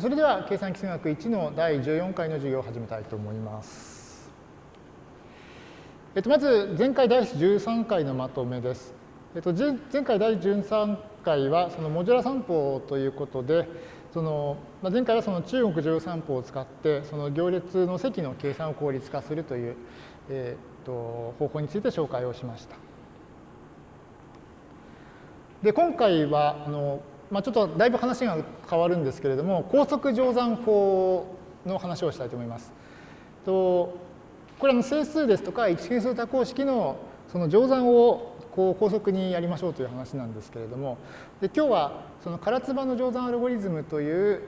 それでは計算基数学1の第14回の授業を始めたいと思います。えっと、まず前回第13回のまとめです。えっと、前回第13回はそのモジュラ散歩ということで、そのまあ、前回はその中国乗散歩を使ってその行列の積の計算を効率化するという、えっと方法について紹介をしました。で今回はあのまあ、ちょっとだいぶ話が変わるんですけれども、高速乗算法の話をしたいと思います。とこれは整数ですとか一変数多項式のその乗算をこう高速にやりましょうという話なんですけれども、で今日はその唐津波の乗算アルゴリズムという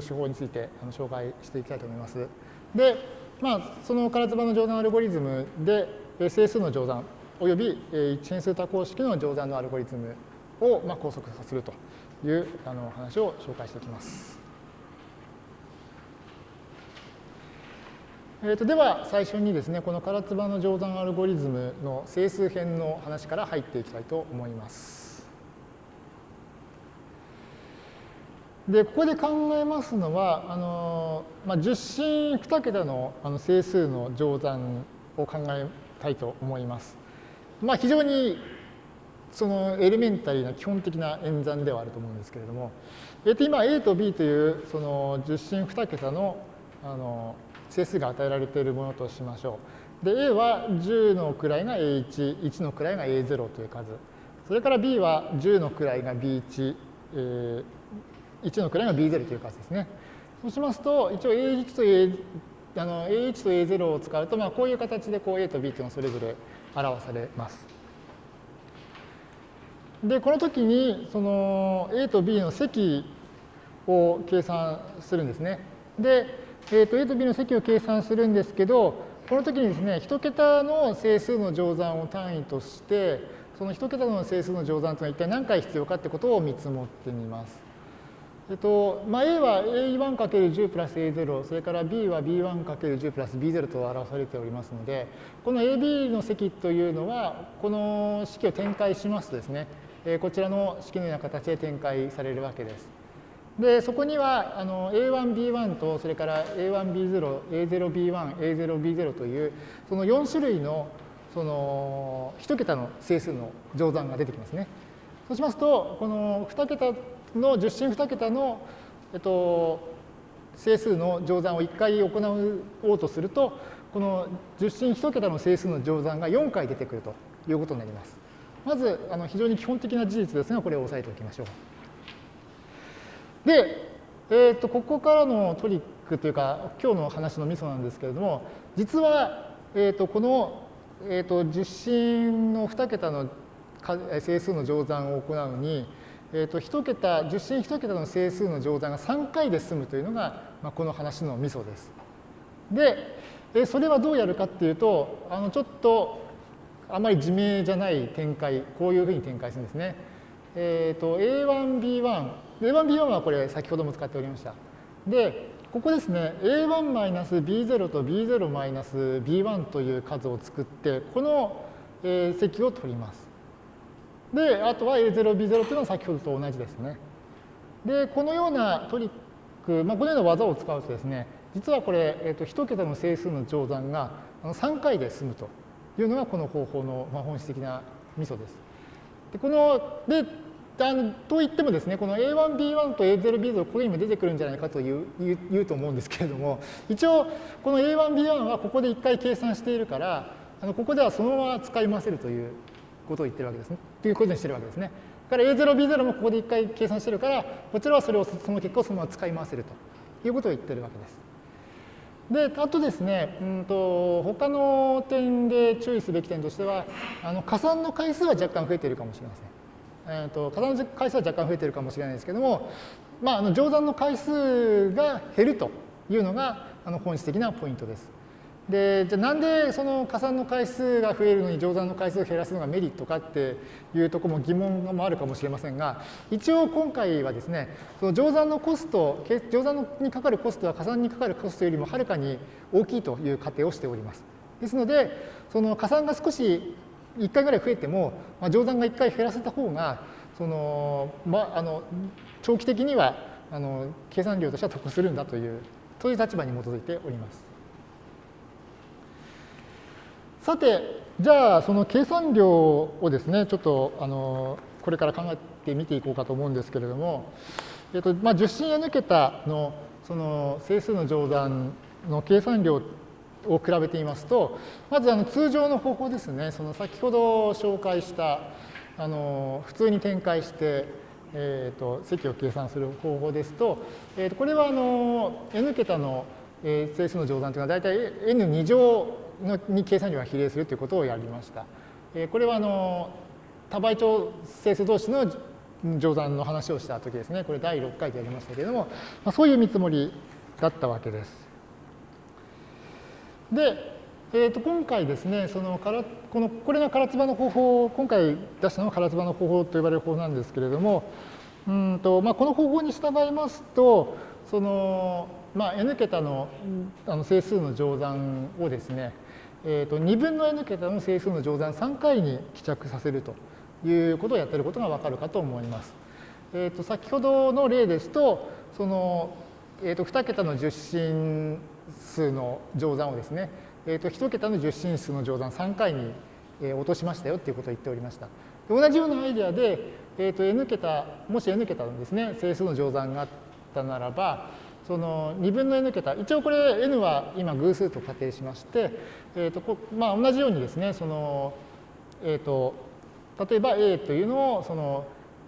手法についてあの紹介していきたいと思います。で、まあ、その唐津波の乗算アルゴリズムで整数の乗算および一変数多項式の乗算のアルゴリズムをまあ高速化するというあの話を紹介しておきます。えー、とでは最初にですねこの唐津波の乗算アルゴリズムの整数編の話から入っていきたいと思います。でここで考えますのはあの、まあ、10進2桁のあの整数の乗算を考えたいと思います。まあ、非常にそのエレメンタリーな基本的な演算ではあると思うんですけれども、えっと、今 A と B というその10進2桁のあの整数が与えられているものとしましょう。で A は10の位が A1、1の位が A0 という数。それから B は10の位が B1、えー、1の位が B0 という数ですね。そうしますと、一応 A1 と A あの A1 と A0 を使うと、まあ、こういう形でこう A と B というのがそれぞれ表されます。で、この時に、その A と B の積を計算するんですね。で、えー、と A と B の積を計算するんですけど、この時にですね、1桁の整数の乗算を単位として、その1桁の整数の乗算というのは一体何回必要かってことを見積もってみます。えっとまあ、A は A1×10 プラス A0、それから B は B1×10 プラス B0 と表されておりますので、この AB の積というのは、この式を展開しますとですね、こちらの式のような形で展開されるわけです。で、そこにはあの A1、B1 と、それから A1、B0、A0、B1、A0、B0 という、その4種類のその1桁の整数の乗算が出てきますね。そうしますと、この2桁の10進2桁の、えっと、整数の乗算を1回行おうとすると、この10進1桁の整数の乗算が4回出てくるということになります。まずあの非常に基本的な事実ですが、これを押さえておきましょう。で、えー、とここからのトリックというか、今日の話のミソなんですけれども、実は、えー、とこの、えー、と実進の2桁の整数の乗算を行うのに、えー、と1桁、10進1桁の整数の乗算が3回で済むというのが、まあ、この話のミソです。で、それはどうやるかっていうと、あのちょっとあまり自明じゃない展開、こういうふうに展開するんですね。えっ、ー、と、A1、B1、A1、B1 はこれ先ほども使っておりました。で、ここですね、A1-B0 と B0-B1 という数を作って、この、積を取ります。で、あとは A0、B0 というのは先ほどと同じですね。で、このようなトリック、まあ、このような技を使うとですね、実はこれ、えー、と1桁の整数の乗算が3回で済むとというのがこの方法の本質的なミソです。でこのであのといってもですね、この A1、B1 と A0、B0、ここにも出てくるんじゃないかという言うと思うんですけれども、一応、この A1、B1 はここで1回計算しているから、あのここではそのまま使い回せるということを言ってるわけですね。ということにしてるわけですね。だから A0、B0 もここで1回計算してるから、こちらはそれをその結果をそのまま使い回せるということを言ってるわけです。で、あとですね、うんと、他の点で注意すべき点としては、あの加算の回数は若干増えているかもしれません。えーと、加算の回数は若干増えているかもしれないですけども、まあ、あの乗算の回数が減るというのがあの本質的なポイントです。で、じゃあなんでその加算の回数が増えるのに乗算の回数を減らすのがメリットかっていうとこも疑問もあるかもしれませんが、一応今回はですね、その乗算のコスト、乗算にかかるコストは加算にかかるコストよりもはるかに大きいという仮定をしております。ですので、その加算が少し1回ぐらい増えても、まあ、乗算が1回減らせた方が、その、まあ、あの長期的にはあの計算量としては得するんだというそういう立場に基づいております。さてじゃあその計算量をですねちょっとあのこれから考えてみていこうかと思うんですけれども、えっとまあ、10進 n 桁のその整数の乗算の計算量を比べてみますとまずあの通常の方法ですねその先ほど紹介したあの普通に展開してえーと、積を計算する方法ですと、えー、とこれはあの n 桁の整数の乗算というのは大体 n2 乗のに計算量が比例するということをやりました。えー、これはあの多倍長整数同士の乗算の話をした時ですね。これ第6回でやりましたけれども、まあ、そういう見積もりだったわけです。で、えー、と今回ですね、そのからこのこれが唐津波の方法、今回出したのは唐津波の方法と呼ばれる方法なんですけれども、うんとまあ、この方法に従いますと、そのまあ、n 桁のあの整数の乗算をですね、えー、と2分の n 桁の整数の乗算3回に帰着させるということをやっていることがわかるかと思います。えー、と先ほどの例ですと、その、えー、と2桁の十進数の乗算をですね、えー、と1桁の十進数の乗算3回に落としましたよっていうことを言っておりました。同じようなアイデアで、えー、と n 桁、もし n 桁のですね、整数の乗算があったならば、その2分の n 桁、一応これ n は今偶数と仮定しまして、えーとこまあ、同じようにですね、そのえーと、例えば a というのをその、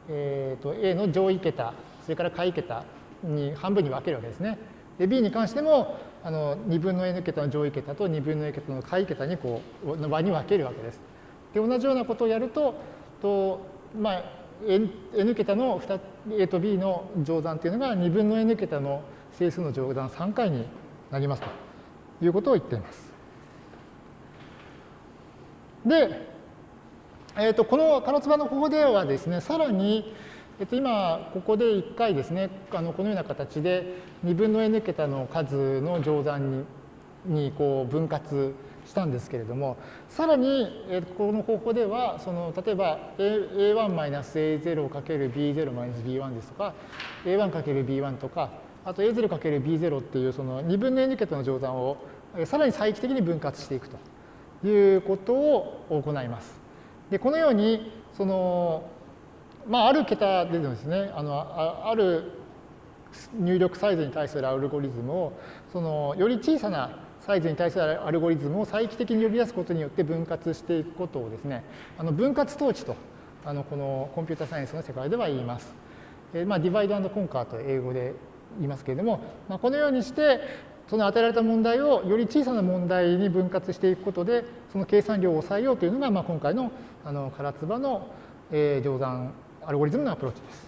えーと、a の上位桁、それから下位桁に半分に分けるわけですね。で b に関してもあの2分の n 桁の上位桁と2分の n 桁の下位桁にこうの場に分けるわけです。で同じようなことをやるとと、まあ、n, n 桁の A と B の乗算というのが2分の n 桁の整数の乗算3回になりますということを言っています。で、えー、とこの唐津波の方法ではですね、さらに、えっと、今、ここで1回ですね、あのこのような形で2分の n 桁の数の乗算ににこう分割したんですけれども、さらに、えこの方法では、その例えば a1-a0×b0-b1 ですとか、a1×b1 とか、あと a0×b0 っていうその2分の n 桁の乗算をさらに再帰的に分割していくということを行います。でこのようにそのまあ、ある桁でですね、あのある入力サイズに対するアルゴリズムを、そのより小さなサイズに対するアルゴリズムを再帰的に呼び出すことによって分割していくことをですね、あの分割統治と、あのこのコンピュータサイエンスの世界では言います。えまあ、ディバイドコンカーと英語で言いますけれども、まあ、このようにして、その与えられた問題をより小さな問題に分割していくことで、その計算量を抑えようというのが、まあ、今回のあの唐津波の、えー、乗算アルゴリズムのアプローチです。